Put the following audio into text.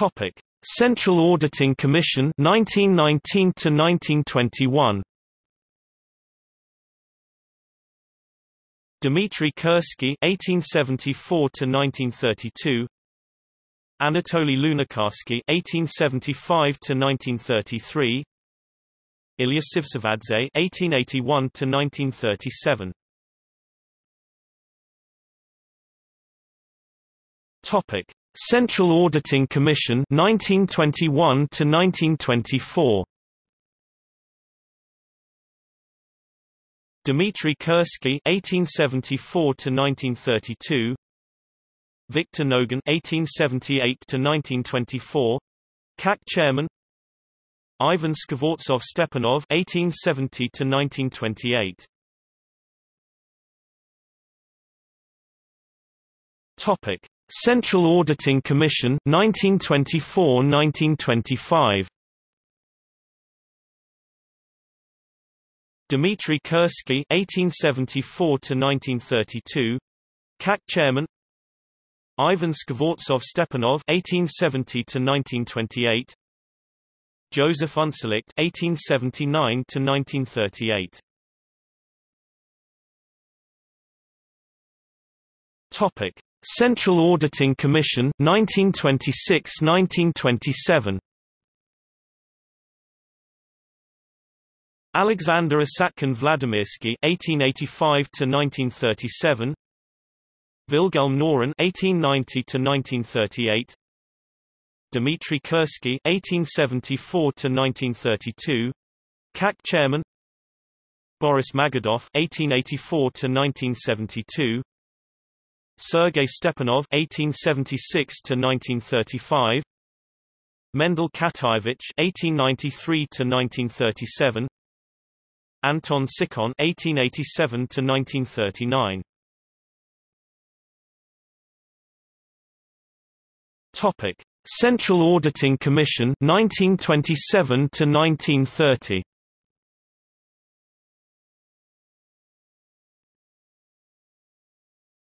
Topic: Central Auditing Commission 1919 to 1921. Dmitry Kursky 1874 to 1932. Anatoly Lunacharsky 1875 to 1933. Ilya Tsivtsivadze 1881 to 1937. Topic: Central Auditing Commission 1921 to 1924. Dmitry Kursky 1874 to 1932. Victor Nogin 1878 to 1924. CAC chairman Ivan Skvortsov Stepanov 1870 to 1928. Topic: Central Auditing Commission 1924-1925. Dmitry Kursky 1874 to 1932. CAC chairman Ivan Skvortsov Stepanov 1870 to 1928. Joseph Unszlicht 1879 to 1938. Topic: Central Auditing Commission 1926-1927. Alexander Asatkin Vladimirsky 1885 to 1937. Wilhelm Knorin 1890 to 1938 Dmitry Kursky 1874 to 1932 CAC chairman Boris Magidov 1884 to 1972 Sergei Stepanov (1876–1935), Mendel Khatayevich (1893–1937), Anton Tsikhon (1887–1939). Topic: Central Auditing Commission 1927 to 1930.